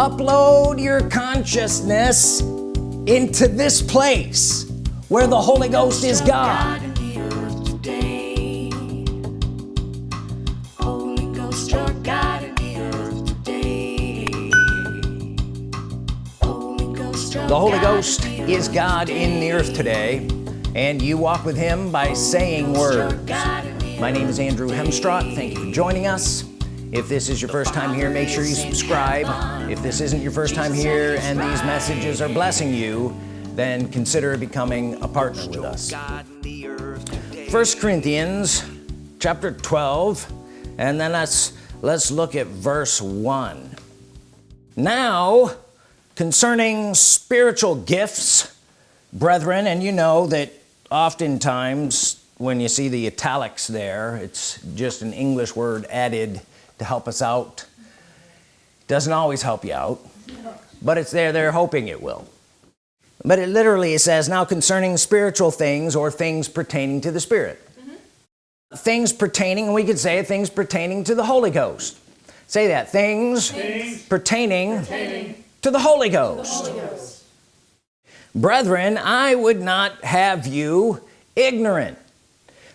upload your consciousness into this place where the Holy Ghost is God. The Holy Ghost is God in the earth today. and you walk with him by saying words. My name is Andrew Hemstrott thank you for joining us. If this is your first time here make sure you subscribe if this isn't your first time here and these messages are blessing you then consider becoming a partner with us. First Corinthians chapter 12 and then let's let's look at verse 1 now concerning spiritual gifts brethren and you know that oftentimes when you see the italics there it's just an English word added to help us out doesn't always help you out but it's there they're hoping it will. But it literally says now concerning spiritual things or things pertaining to the Spirit. Mm -hmm. things pertaining we could say things pertaining to the Holy Ghost. Say that things, things pertaining, pertaining, to the Holy Ghost, the Holy Ghost. brethren I would not have you ignorant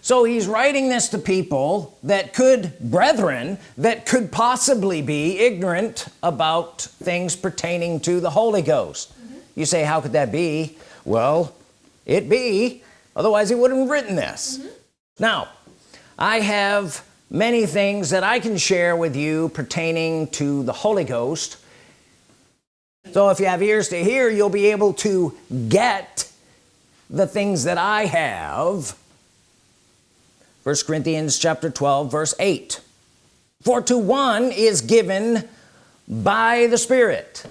so he's writing this to people that could brethren that could possibly be ignorant about things pertaining to the Holy Ghost. Mm -hmm. you say how could that be? Well it be. Otherwise he wouldn't have written this. Mm -hmm. now I have many things that I can share with you pertaining to the Holy Ghost. So if you have ears to hear you'll be able to get the things that I have first Corinthians chapter 12 verse 8 for to one is given by the Spirit.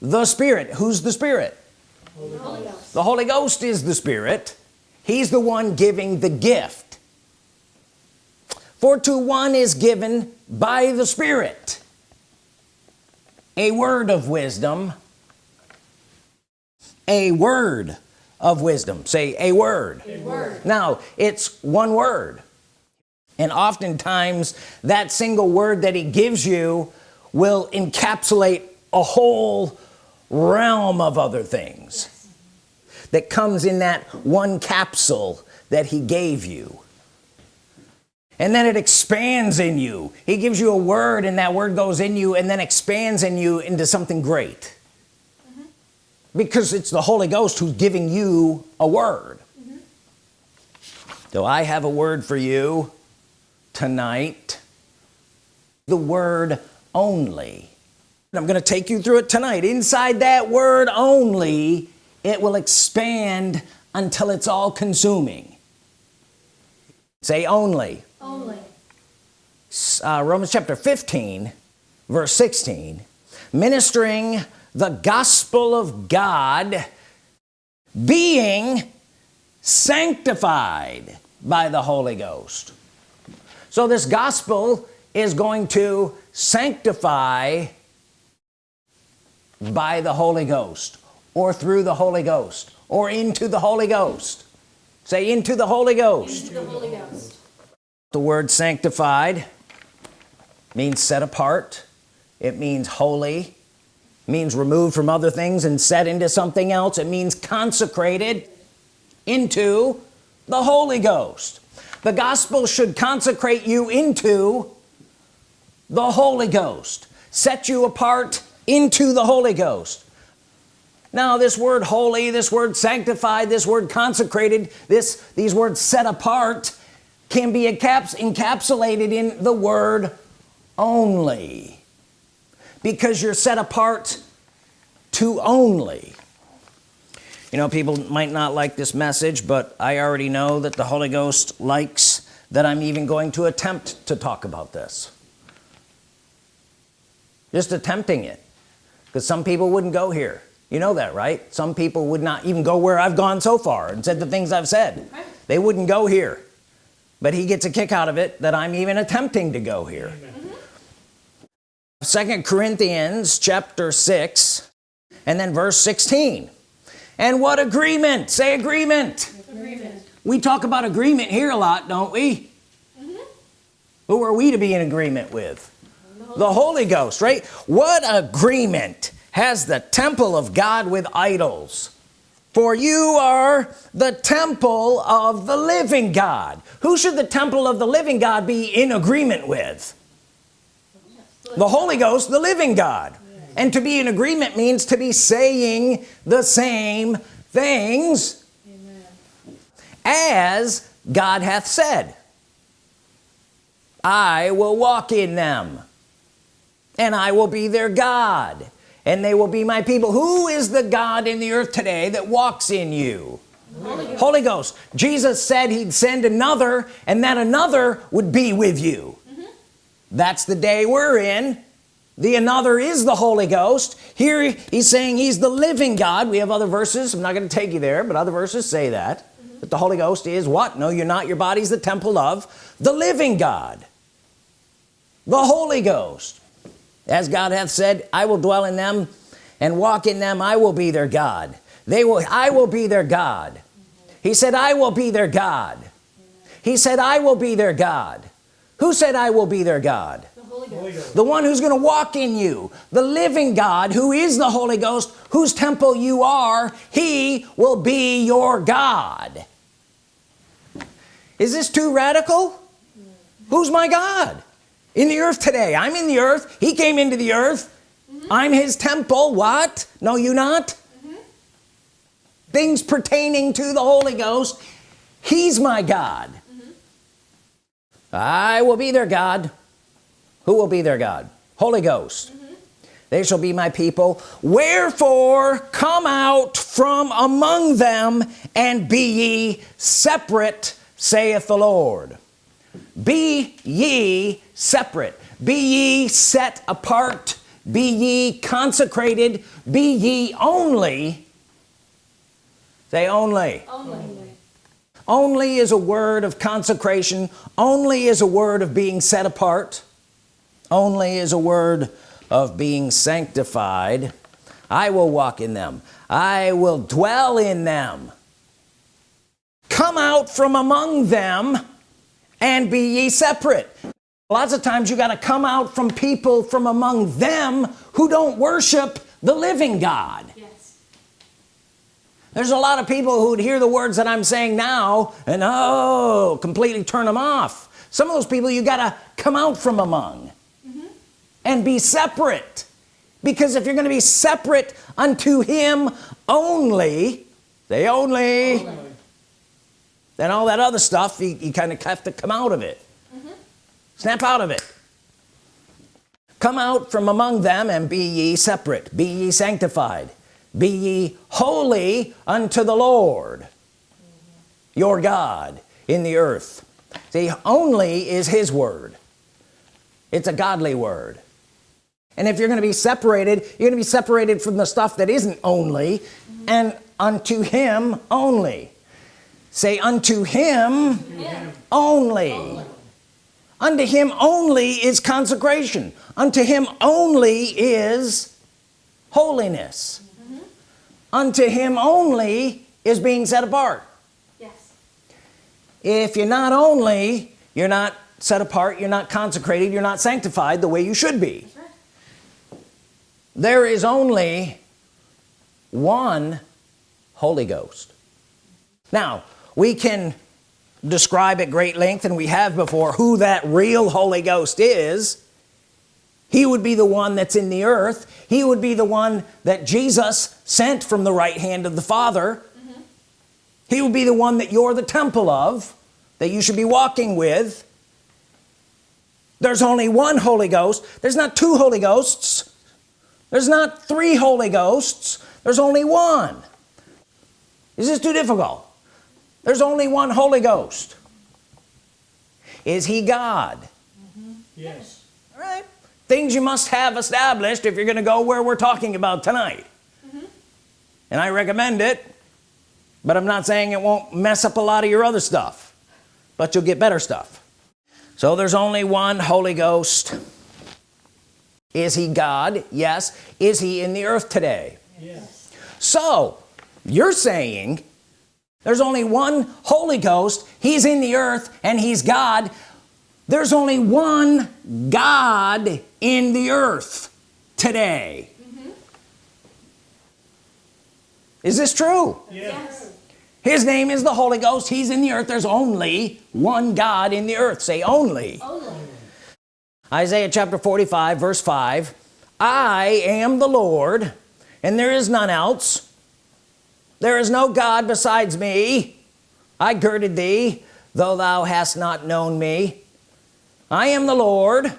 The Spirit. Who's the Spirit? Holy the Holy Ghost is the Spirit. He's the one giving the gift. For to one is given by the Spirit. A word of wisdom. A word of wisdom. Say a word. a word. Now it's one word. And oftentimes that single word that he gives you will encapsulate a whole realm of other things yes. that comes in that one capsule that he gave you. And then it expands in you. He gives you a word and that word goes in you and then expands in you into something great because it's the Holy Ghost who's giving you a word. Mm -hmm. so I have a word for you tonight the word only. I'm gonna take you through it tonight. Inside that word only it will expand until it's all consuming. Say only. Only. Uh, Romans chapter 15 verse 16 ministering the gospel of God being sanctified by the Holy Ghost. So this gospel is going to sanctify by the Holy Ghost or through the Holy Ghost or into the Holy Ghost. Say into the Holy Ghost, the, Holy Ghost. the word sanctified means set apart. It means holy means removed from other things and set into something else. It means consecrated into the Holy Ghost. The gospel should consecrate you into the Holy Ghost set you apart into the Holy Ghost. Now this word holy this word sanctified this word consecrated this these words set apart can be encapsulated in the word only because you're set apart to only. You know people might not like this message but I already know that the Holy Ghost likes that I'm even going to attempt to talk about this. Just attempting it. Because some people wouldn't go here. You know that right? Some people would not even go where I've gone so far and said the things I've said. They wouldn't go here. But he gets a kick out of it that I'm even attempting to go here second Corinthians chapter 6 and then verse 16 and what agreement? Say agreement, agreement. we talk about agreement here a lot don't we? Mm -hmm. who are we to be in agreement with? The Holy Ghost right? What agreement has the temple of God with idols? For you are the temple of the living God. Who should the temple of the living God be in agreement with the Holy Ghost the living God and to be in agreement means to be saying the same things Amen. as God hath said I will walk in them and I will be their God and they will be my people who is the God in the earth today that walks in you Holy Ghost. Holy Ghost. Jesus said he'd send another and that another would be with you. That's the day we're in. The another is the Holy Ghost. Here he's saying he's the living God. We have other verses. I'm not going to take you there but other verses say that. Mm -hmm. the Holy Ghost is what? No you're not. Your body's the temple of the living God. The Holy Ghost. As God hath said I will dwell in them and walk in them. I will be their God. They will I will be their God. He said I will be their God. He said I will be their God who said I will be their God the, the one who's gonna walk in you. The living God who is the Holy Ghost whose temple you are he will be your God. Is this too radical? Who's my God? In the earth today. I'm in the earth. He came into the earth. Mm -hmm. I'm his temple. What? No you not? Mm -hmm. things pertaining to the Holy Ghost. He's my God. I will be their God. Who will be their God? Holy Ghost. Mm-hmm. They shall be my people. Wherefore come out from among them and be ye separate saith the Lord. Be ye separate. Be ye set apart. Be ye consecrated. Be ye only. Say only. Only, only is a word of consecration. Only is a word of being set apart. Only is a word of being sanctified. I will walk in them. I will dwell in them. Come out from among them and be ye separate. Lots of times you got to come out from people from among them who don't worship the living God. There's a lot of people who would hear the words that I'm saying now and oh completely turn them off. Some of those people you got to come out from among mm -hmm. and be separate. Because if you're going to be separate unto him only they only, only. then all that other stuff you, you kind of have to come out of it. Snap out of it. Come out from among them and be ye separate. Be ye sanctified be ye holy unto the Lord your God in the earth. See only is his word. It's a godly word. And if you're gonna be separated you're gonna be separated from the stuff that isn't only and unto him only. Say unto him only. only unto him only is consecration. Unto him only is holiness. Unto him only is being set apart. Yes. If you're not only you're not set apart you're not consecrated you're not sanctified the way you should be. Right. there is only one Holy Ghost. Now we can describe at great length and we have before who that real Holy Ghost is he would be the one that's in the earth. He would be the one that Jesus sent from the right hand of the Father. Mm -hmm. he would be the one that you're the temple of that you should be walking with. There's only one Holy Ghost. There's not two Holy Ghosts. There's not three Holy Ghosts. There's only one. Is this too difficult? There's only one Holy Ghost. Is he God? Mm -hmm. yes. All right things you must have established if you're gonna go where we're talking about tonight. Mm -hmm. and I recommend it but I'm not saying it won't mess up a lot of your other stuff but you'll get better stuff. So there's only one Holy Ghost. Is he God? Yes. Is he in the earth today? Yes. So you're saying there's only one Holy Ghost he's in the earth and he's God. There's only one God in the earth today. Mm-hmm. Is this true? Yes. his name is the Holy Ghost. He's in the earth. There's only one God in the earth. Say only. Isaiah chapter 45 verse 5 I am the Lord and there is none else. There is no God besides me. I girded thee though thou hast not known me. I am the Lord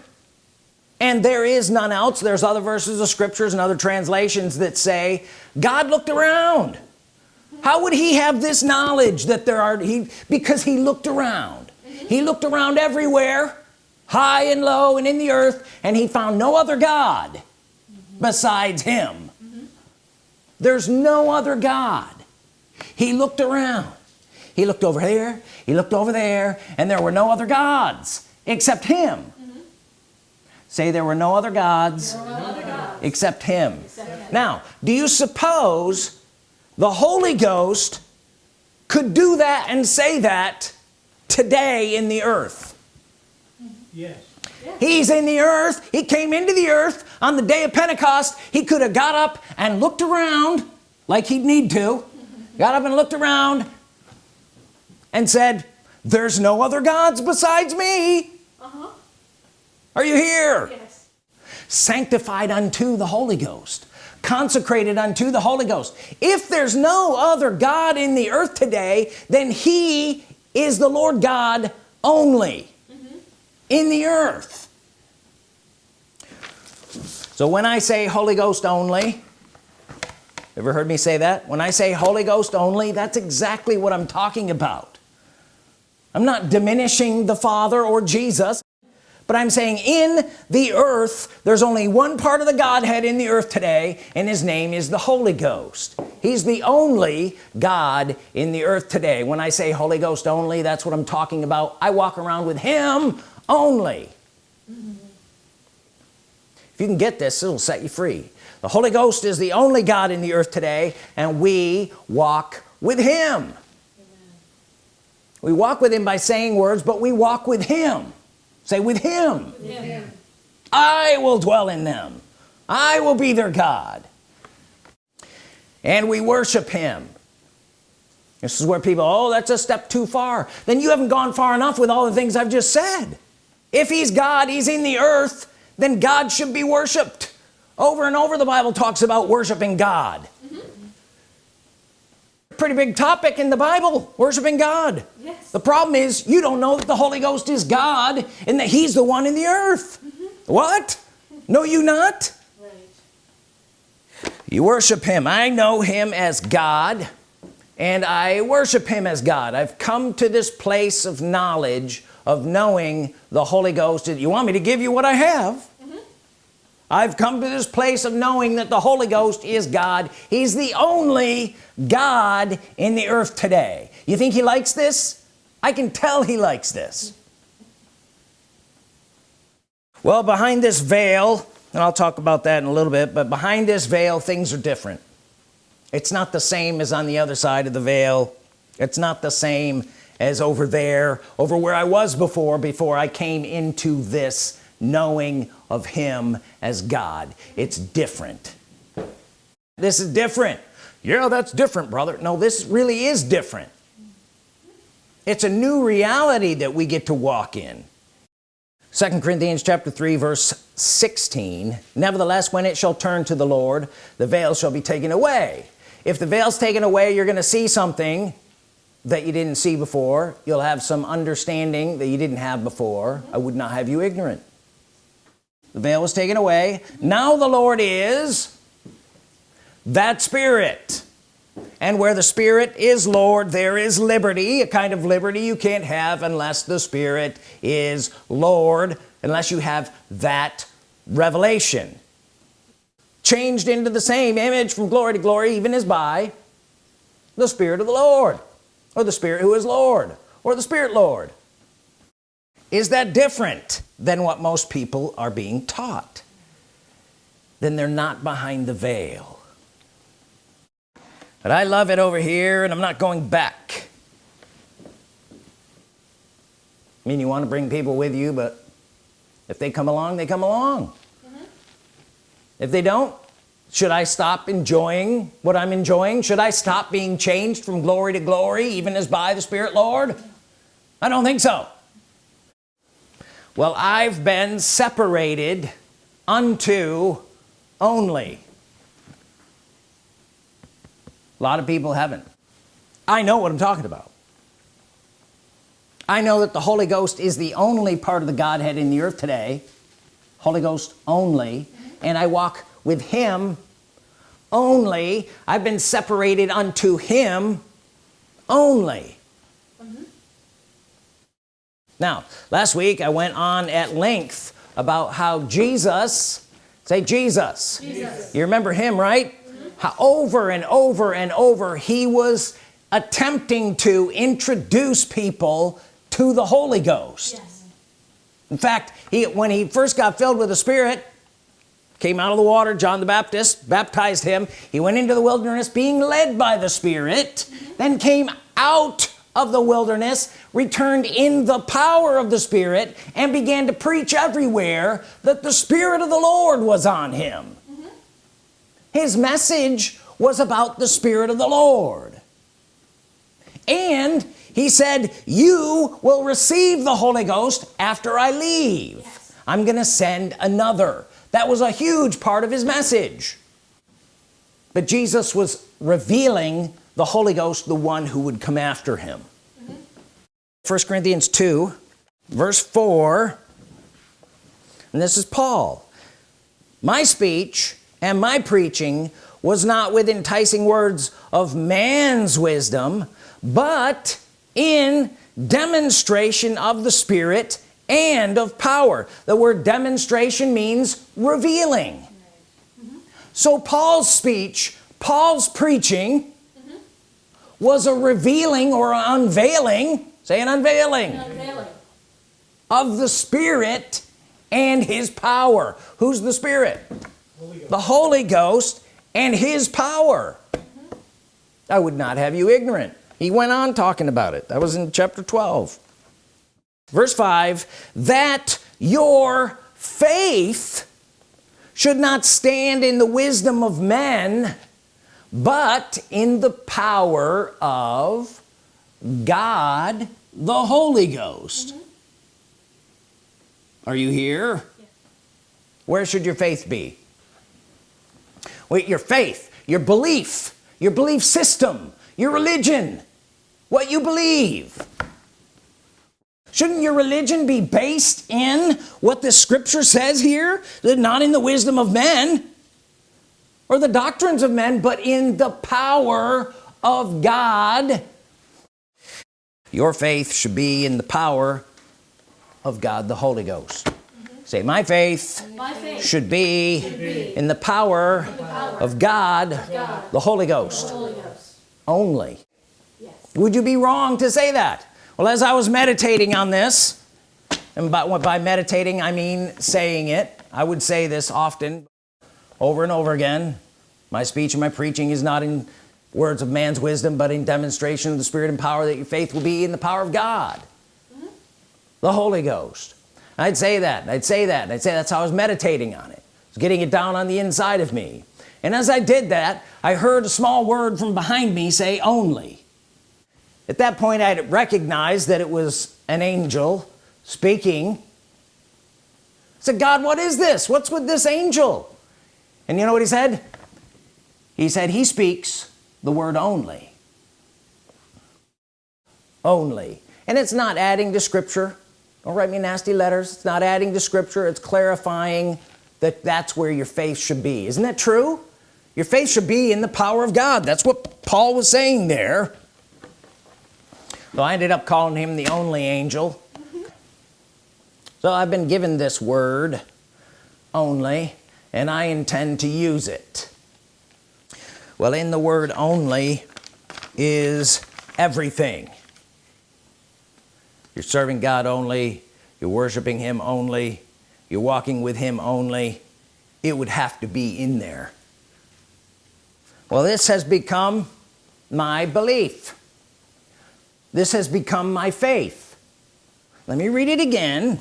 and there is none else. There's other verses of scriptures and other translations that say God looked around. How would he have this knowledge that there are he because he looked around. He looked around everywhere high and low and in the earth and he found no other God besides him. There's no other God. He looked around. He looked over here he looked over there and there were no other gods except him say there were no other gods, except him. Now do you suppose the Holy Ghost could do that and say that today in the earth? Yes. he's in the earth. He came into the earth on the day of Pentecost. He could have got up and looked around like he'd need to. Got up and looked around and said there's no other gods besides me. Uh-huh. Are you here? Yes. sanctified unto the Holy Ghost. Consecrated unto the Holy Ghost. If there's no other God in the earth today then he is the Lord God only mm-hmm. in the earth. So when I say Holy Ghost only ever heard me say that? When I say Holy Ghost only that's exactly what I'm talking about. I'm not diminishing the Father or Jesus but I'm saying in the earth there's only one part of the Godhead in the earth today and his name is the Holy Ghost. He's the only God in the earth today. When I say Holy Ghost only that's what I'm talking about. I walk around with him only. If you can get this it'll set you free. The Holy Ghost is the only God in the earth today and we walk with him. We walk with him by saying words but we walk with him say with him Yeah. I will dwell in them. I will be their God. And we worship him. This is where people oh that's a step too far. Then you haven't gone far enough with all the things I've just said. If he's God he's in the earth then God should be worshiped over and over the Bible talks about worshiping God pretty big topic in the Bible worshiping God. Yes. the problem is you don't know that the Holy Ghost is God and that he's the one in the earth. Mm-hmm. What? No you not? Right. you worship him. I know him as God and I worship him as God. I've come to this place of knowledge of knowing the Holy Ghost. You want me to give you what I have I've come to this place of knowing that the Holy Ghost is God. He's the only God in the earth today. You think he likes this? I can tell he likes this. Well behind this veil and I'll talk about that in a little bit but behind this veil things are different. It's not the same as on the other side of the veil. It's not the same as over there over where I was before before I came into this knowing of him as God. It's different. This is different. Yeah that's different brother. No this really is different. It's a new reality that we get to walk in. Second Corinthians chapter 3 verse 16 nevertheless when it shall turn to the Lord the veil shall be taken away. If the veil's taken away you're gonna see something that you didn't see before. You'll have some understanding that you didn't have before. I would not have you ignorant the veil was taken away. Now the Lord is that spirit. And where the Spirit is Lord there is liberty a kind of liberty you can't have unless the Spirit is Lord unless you have that revelation. Changed into the same image from glory to glory even as by the Spirit of the Lord or the Spirit who is Lord or the Spirit Lord is that different than what most people are being taught? Then they're not behind the veil. But I love it over here and I'm not going back. I mean you want to bring people with you but if they come along they come along. Mm-hmm. If they don't should I stop enjoying what I'm enjoying? Should I stop being changed from glory to glory even as by the Spirit Lord? I don't think so well I've been separated unto only. A lot of people haven't. I know what I'm talking about. I know that the Holy Ghost is the only part of the Godhead in the earth today. Holy Ghost only. And I walk with him only. I've been separated unto him only now last week I went on at length about how Jesus say Jesus, Jesus. you remember him right? Mm-hmm. How over and over and over he was attempting to introduce people to the Holy Ghost. Yes. in fact he when he first got filled with the Spirit came out of the water John the Baptist baptized him. He went into the wilderness being led by the Spirit mm-hmm. then came out of the wilderness returned in the power of the Spirit and began to preach everywhere that the Spirit of the Lord was on him. His message was about the Spirit of the Lord. And he said you will receive the Holy Ghost after I leave. Yes. I'm gonna send another. That was a huge part of his message. But Jesus was revealing the Holy Ghost the one who would come after him. Mm-hmm. First Corinthians 2 verse 4 and this is Paul. My speech and my preaching was not with enticing words of man's wisdom but in demonstration of the Spirit and of power. The word demonstration means revealing. Mm-hmm. So Paul's speech Paul's preaching was a revealing or an unveiling say an unveiling Unveiling. of the Spirit and his power. Who's the Spirit? The Holy Ghost and his power. I would not have you ignorant. He went on talking about it. That was in chapter 12 verse 5 that your faith should not stand in the wisdom of men but in the power of God the Holy Ghost. Mm-hmm. Are you here? Where should your faith be? Wait your faith your belief your belief system your religion what you believe. Shouldn't your religion be based in what the scripture says here that not in the wisdom of men or the doctrines of men but in the power of God your faith should be in the power of God the Holy Ghost mm-hmm. say my faith My faith. should be be in the power power of God God. the Holy Ghost Holy Ghost. only Yes. would you be wrong to say that well as I was meditating on this and by, by meditating I mean saying it I would say this often over and over again my speech and my preaching is not in words of man's wisdom but in demonstration of the Spirit and power that your faith will be in the power of God. Mm-hmm. The Holy Ghost. I'd say that I'd say that I'd say that's how I was meditating on it. I was getting it down on the inside of me. And as I did that I heard a small word from behind me say only. At that point I recognized that it was an angel speaking. I said God what is this? What's with this angel and you know what he said? He said he speaks the word only. Only. And it's not adding to scripture. Don't write me nasty letters. It's not adding to scripture. It's clarifying that that's where your faith should be. Isn't that true? Your faith should be in the power of God. That's what Paul was saying there. So I ended up calling him the only angel. So I've been given this word only and I intend to use it. Well in the word only is everything. You're serving God only you're worshiping him only you're walking with him only. It would have to be in there. Well this has become my belief. This has become my faith. Let me read it again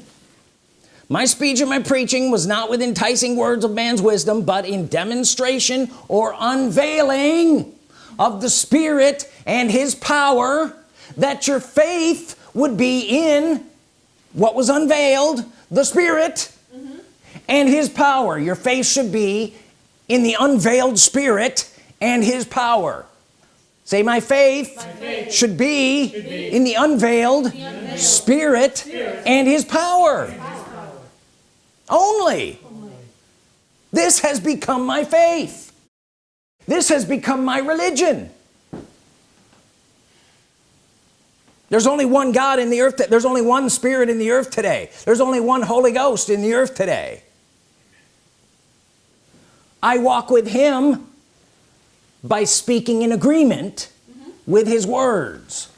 my speech and my preaching was not with enticing words of man's wisdom but in demonstration or unveiling of the Spirit and his power that your faith would be in what was unveiled the Spirit and his power. Your faith should be in the unveiled Spirit and his power. Say my faith, Should, be in the unveiled, Spirit, and his power, only. This has become my faith. This has become my religion. There's only one God in the earth there's only one spirit in the earth today. There's only one Holy Ghost in the earth today. I walk with him by speaking in agreement mm-hmm. with his words.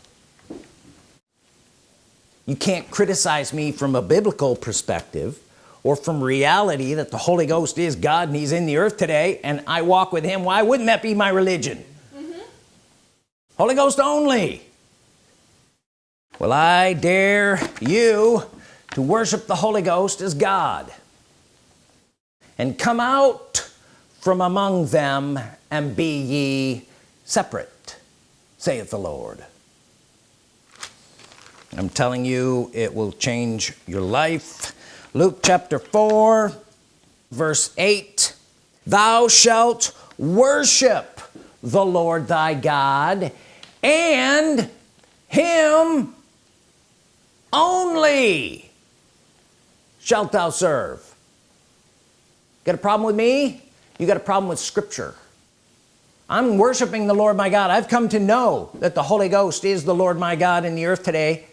You can't criticize me from a biblical perspective or from reality that the Holy Ghost is God and he's in the earth today and I walk with him why wouldn't that be my religion? Mm-hmm. Holy Ghost only. Well I dare you to worship the Holy Ghost as God and come out from among them and be ye separate saith the Lord. I'm telling you it will change your life Luke chapter 4 verse 8 thou shalt worship the Lord thy God and him only shalt thou serve. Got a problem with me? You got a problem with Scripture. I'm worshiping the Lord my God. I've come to know that the Holy Ghost is the Lord my God in the earth today.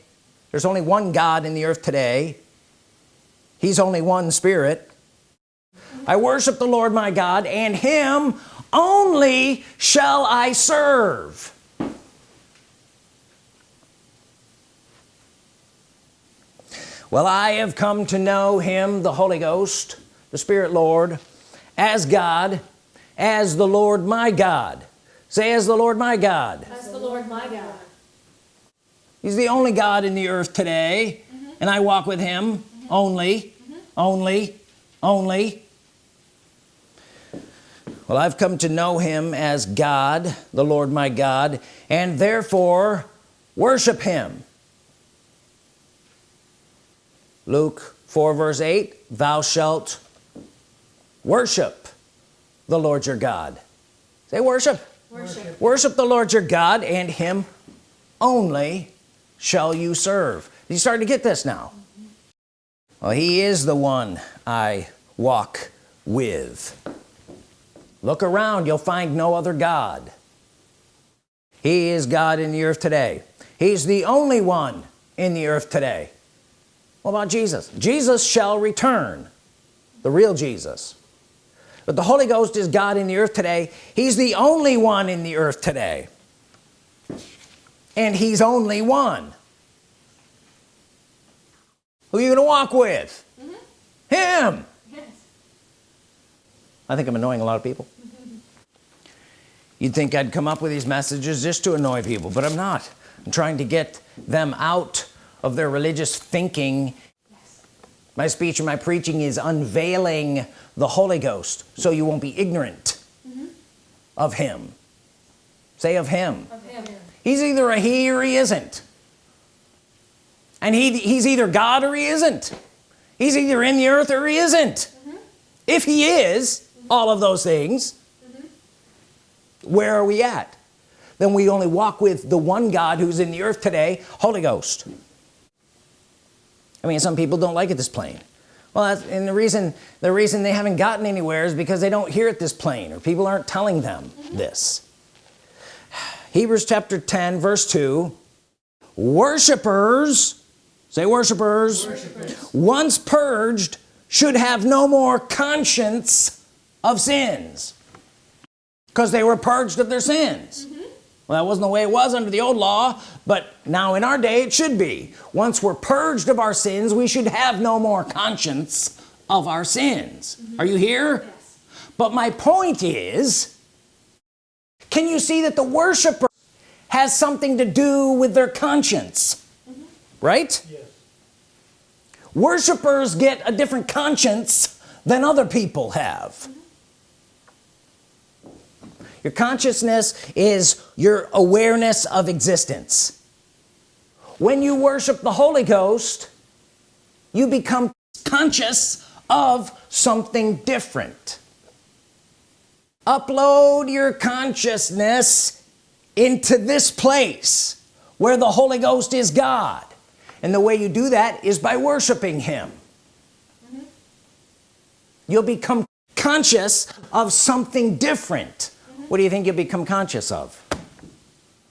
There's only one God in the earth today he's only one spirit. I worship the Lord my God and him only shall I serve. Well I have come to know him the Holy Ghost the Spirit Lord as God as the Lord my God. Say as the Lord my God. As the Lord my God. he's the only God in the earth today mm-hmm. and I walk with him only only only. Well I've come to know him as God the Lord my God and therefore worship him. Luke 4 verse 8 thou shalt worship the Lord your God. Say worship. Worship. worship the Lord your God and him only shall you serve. You starting to get this now well he is the one I walk with. Look around you'll find no other God. He is God in the earth today. He's the only one in the earth today. What about Jesus? Jesus shall return the real Jesus. But the Holy Ghost is God in the earth today. He's the only one in the earth today. And he's only one who are you gonna walk with? Mm-hmm. Him. Yes. I think I'm annoying a lot of people. Mm-hmm. You'd think I'd come up with these messages just to annoy people but I'm not. I'm trying to get them out of their religious thinking. Yes. my speech and my preaching is unveiling the Holy Ghost so you won't be ignorant mm-hmm. of him. Say of him. Of him. he's either a he or he isn't and he he's either God or he isn't. He's either in the earth or he isn't. Mm-hmm. If he is mm-hmm. all of those things mm-hmm. where are we at? Then we only walk with the one God who's in the earth today Holy Ghost. I mean some people don't like it this plain well that's, and the reason the reason they haven't gotten anywhere is because they don't hear it this plain or people aren't telling them this. Hebrews chapter 10 verse 2 worshipers say worshipers, once purged should have no more conscience of sins. Because they were purged of their sins. Mm-hmm. Well that wasn't the way it was under the old law but now in our day it should be. Once we're purged of our sins we should have no more conscience of our sins. Mm-hmm. Are you here? Yes. but my point is can you see that the worshiper has something to do with their conscience right? Yes. worshipers get a different conscience than other people have. Your consciousness is your awareness of existence. When you worship the Holy Ghost you become conscious of something different. Upload your consciousness into this place where the Holy Ghost is God and the way you do that is by worshiping him mm -hmm. you'll become conscious of something different mm -hmm. what do you think you'll become conscious of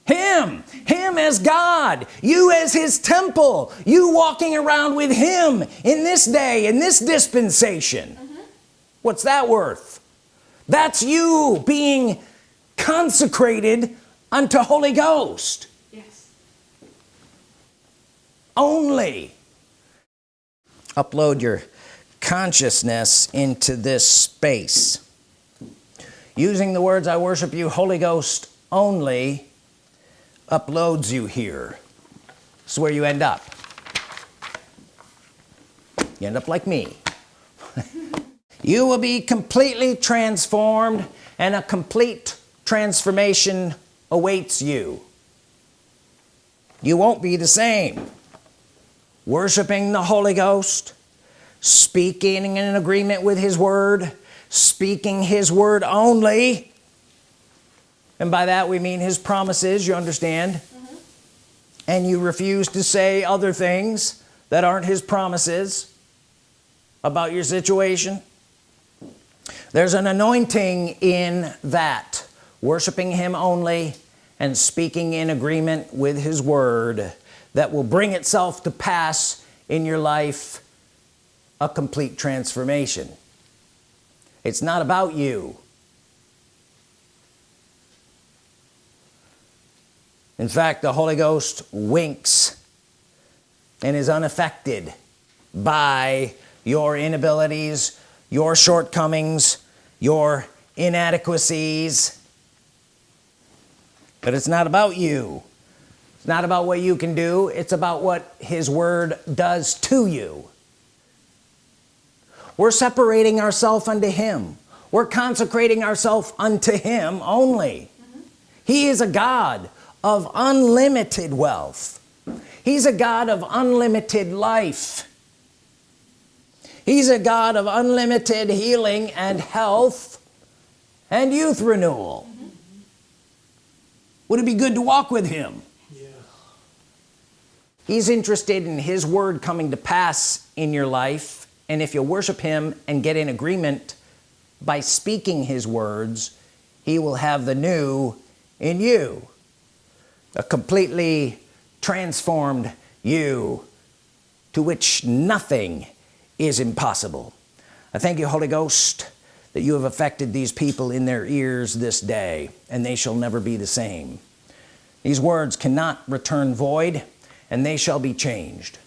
him him as God you as his temple you walking around with him in this day in this dispensation mm -hmm. what's that worth that's you being consecrated unto Holy Ghost. Only upload your consciousness into this space. Using the words I worship you Holy Ghost only uploads you here. Is where you end up. You end up like me. You will be completely transformed and a complete transformation awaits you. You won't be the same worshiping the Holy Ghost speaking in agreement with his word speaking his word only. And by that we mean his promises you understand? Mm -hmm. and you refuse to say other things that aren't his promises about your situation? There's an anointing in that worshiping him only and speaking in agreement with his word that will bring itself to pass in your life a complete transformation. It's not about you. In fact the Holy Ghost winks and is unaffected by your inabilities your shortcomings your inadequacies. But it's not about you it's not about what you can do it's about what his word does to you we're separating ourselves unto him we're consecrating ourselves unto him only mm -hmm. he is a God of unlimited wealth he's a God of unlimited life he's a God of unlimited healing and health and youth renewal mm -hmm. would it be good to walk with him. He's interested in his word coming to pass in your life. And if you worship him and get in agreement by speaking his words he will have the new in you a completely transformed you to which nothing is impossible. I thank you Holy Ghost that you have affected these people in their ears this day and they shall never be the same. These words cannot return void and they shall be changed.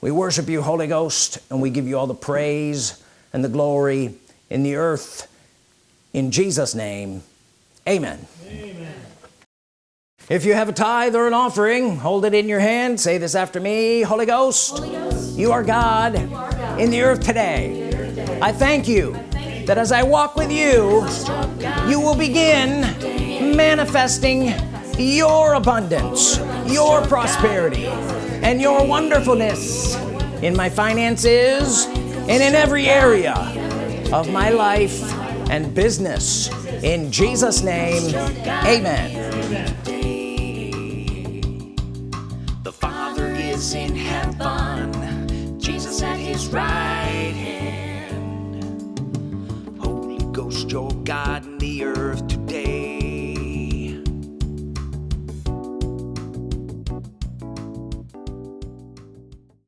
We worship you Holy Ghost and we give you all the praise and the glory in the earth. In Jesus name amen, amen. If you have a tithe or an offering hold it in your hand. Say this after me Holy Ghost, Holy Ghost you, are God, you are God in the earth today, the earth today. I thank you that as I walk with you you will begin manifesting your abundance your prosperity and your wonderfulness in my finances and in every area of my life and business. In Jesus name amen. The father is in heaven. Jesus at his right hand. Holy Ghost your God in the earth